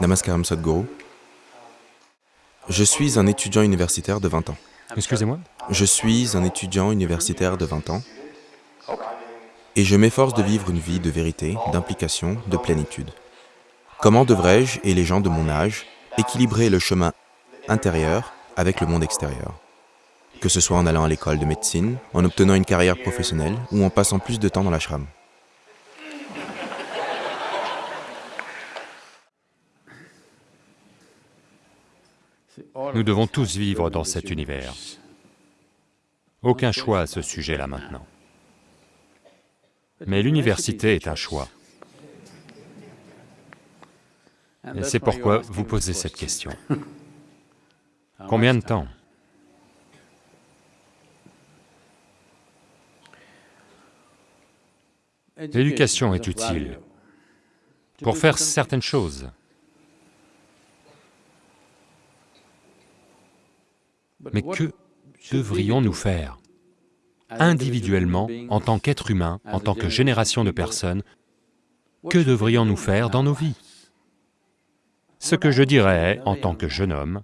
Namaskaram Sadhguru. Je suis un étudiant universitaire de 20 ans. Excusez-moi Je suis un étudiant universitaire de 20 ans et je m'efforce de vivre une vie de vérité, d'implication, de plénitude. Comment devrais-je, et les gens de mon âge, équilibrer le chemin intérieur avec le monde extérieur? Que ce soit en allant à l'école de médecine, en obtenant une carrière professionnelle ou en passant plus de temps dans l'ashram. Nous devons tous vivre dans cet univers. Aucun choix à ce sujet-là maintenant. Mais l'université est un choix. Et c'est pourquoi vous posez cette question. Combien de temps? L'éducation est utile pour faire certaines choses. Mais que devrions-nous faire individuellement, en tant qu'être humain, en tant que génération de personnes, que devrions-nous faire dans nos vies? Ce que je dirais, en tant que jeune homme,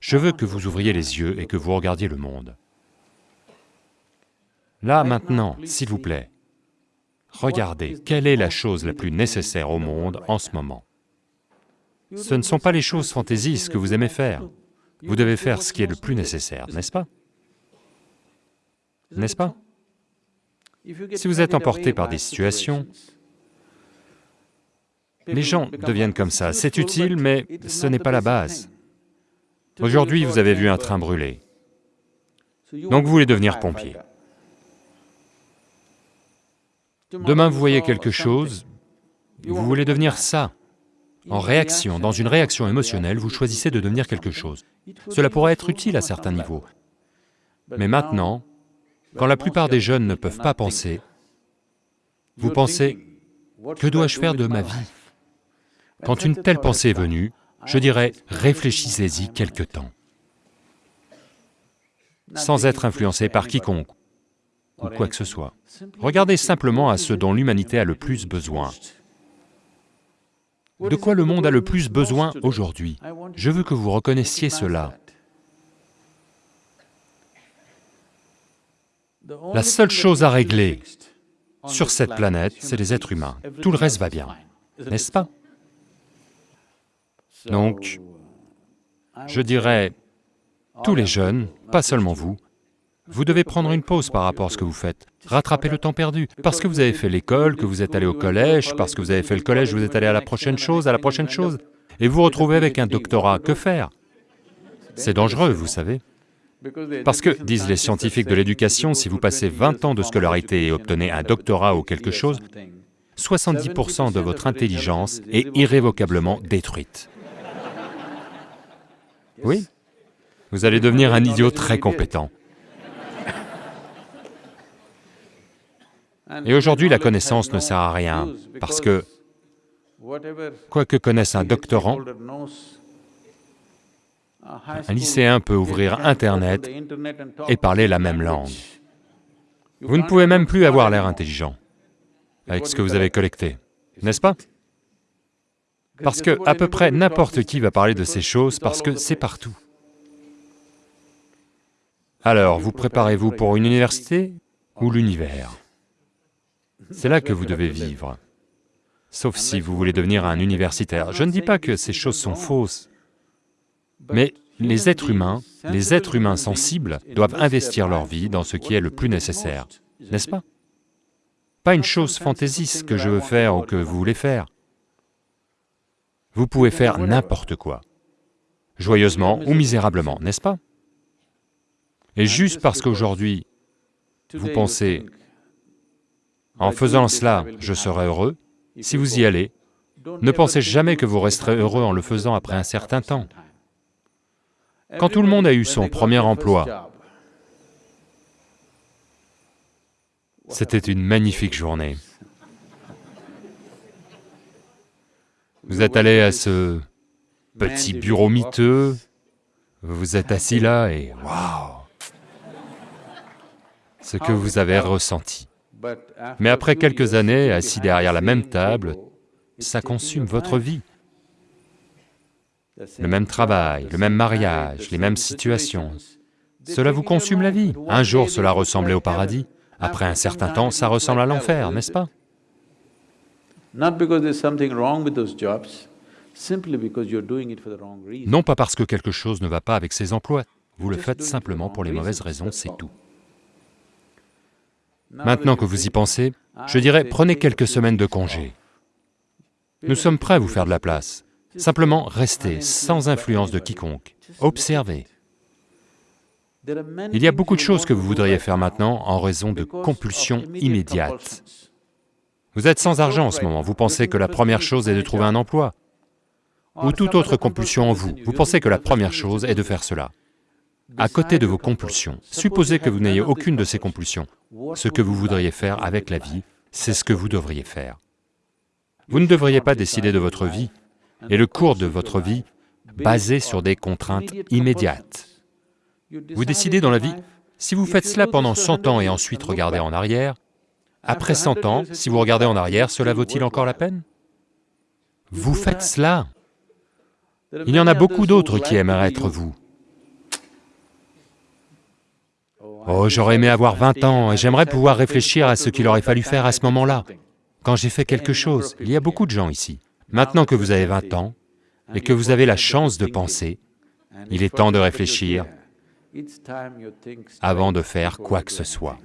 je veux que vous ouvriez les yeux et que vous regardiez le monde. Là, maintenant, s'il vous plaît, regardez, quelle est la chose la plus nécessaire au monde en ce moment. Ce ne sont pas les choses fantaisistes que vous aimez faire. Vous devez faire ce qui est le plus nécessaire, n'est-ce pas? N'est-ce pas? Si vous êtes emporté par des situations, les gens deviennent comme ça, c'est utile, mais ce n'est pas la base. Aujourd'hui, vous avez vu un train brûler, donc vous voulez devenir pompier. Demain, vous voyez quelque chose, vous voulez devenir ça. En réaction, dans une réaction émotionnelle, vous choisissez de devenir quelque chose. Cela pourrait être utile à certains niveaux. Mais maintenant, quand la plupart des jeunes ne peuvent pas penser, vous pensez, que dois-je faire de ma vie? Quand une telle pensée est venue, je dirais, réfléchissez-y quelque temps, sans être influencé par quiconque ou quoi que ce soit. Regardez simplement à ce dont l'humanité a le plus besoin. De quoi le monde a le plus besoin aujourd'hui? Je veux que vous reconnaissiez cela. La seule chose à régler sur cette planète, c'est les êtres humains. Tout le reste va bien, n'est-ce pas? Donc, je dirais, tous les jeunes, pas seulement vous, vous devez prendre une pause par rapport à ce que vous faites, rattraper le temps perdu, parce que vous avez fait l'école, que vous êtes allé au collège, parce que vous avez fait le collège, vous êtes allé à la prochaine chose, à la prochaine chose, et vous vous retrouvez avec un doctorat, que faire? C'est dangereux, vous savez. Parce que, disent les scientifiques de l'éducation, si vous passez 20 ans de scolarité et obtenez un doctorat ou quelque chose, 70% de votre intelligence est irrévocablement détruite. Oui, vous allez devenir un idiot très compétent. Et aujourd'hui, la connaissance ne sert à rien, parce que, quoi que connaisse un doctorant, un lycéen peut ouvrir Internet et parler la même langue. Vous ne pouvez même plus avoir l'air intelligent avec ce que vous avez collecté, n'est-ce pas? Parce que à peu près n'importe qui va parler de ces choses parce que c'est partout. Alors, vous préparez-vous pour une université ou l'univers? C'est là que vous devez vivre, sauf si vous voulez devenir un universitaire. Je ne dis pas que ces choses sont fausses, mais les êtres humains, les êtres humains sensibles doivent investir leur vie dans ce qui est le plus nécessaire, n'est-ce pas Pas une chose fantaisiste que je veux faire ou que vous voulez faire. Vous pouvez faire n'importe quoi, joyeusement ou misérablement, n'est-ce pas Et juste parce qu'aujourd'hui, vous pensez, en faisant cela, je serai heureux, si vous y allez, ne pensez jamais que vous resterez heureux en le faisant après un certain temps. Quand tout le monde a eu son premier emploi, c'était une magnifique journée. Vous êtes allé à ce petit bureau miteux, vous êtes assis là et waouh Ce que vous avez ressenti. Mais après quelques années, assis derrière la même table, ça consume votre vie. le même travail, le même mariage, les mêmes situations. Cela vous consume la vie. Un jour cela ressemblait au paradis, après un certain temps ça ressemble à l'enfer, n'est-ce pas? Non pas parce que quelque chose ne va pas avec ces emplois, vous le faites simplement pour les mauvaises raisons, c'est tout. Maintenant que vous y pensez, je dirais prenez quelques semaines de congé. Nous sommes prêts à vous faire de la place. Simplement restez sans influence de quiconque, observez. Il y a beaucoup de choses que vous voudriez faire maintenant en raison de compulsions immédiates. Vous êtes sans argent en ce moment, vous pensez que la première chose est de trouver un emploi, ou toute autre compulsion en vous, vous pensez que la première chose est de faire cela. À côté de vos compulsions, supposez que vous n'ayez aucune de ces compulsions, ce que vous voudriez faire avec la vie, c'est ce que vous devriez faire. Vous ne devriez pas décider de votre vie et le cours de votre vie basé sur des contraintes immédiates. Vous décidez dans la vie, si vous faites cela pendant 100 ans et ensuite regardez en arrière, après 100 ans, si vous regardez en arrière, cela vaut-il encore la peine? Vous faites cela. Il y en a beaucoup d'autres qui aimeraient être vous. Oh, j'aurais aimé avoir 20 ans et j'aimerais pouvoir réfléchir à ce qu'il aurait fallu faire à ce moment-là, quand j'ai fait quelque chose. Il y a beaucoup de gens ici. Maintenant que vous avez 20 ans et que vous avez la chance de penser, il est temps de réfléchir avant de faire quoi que ce soit.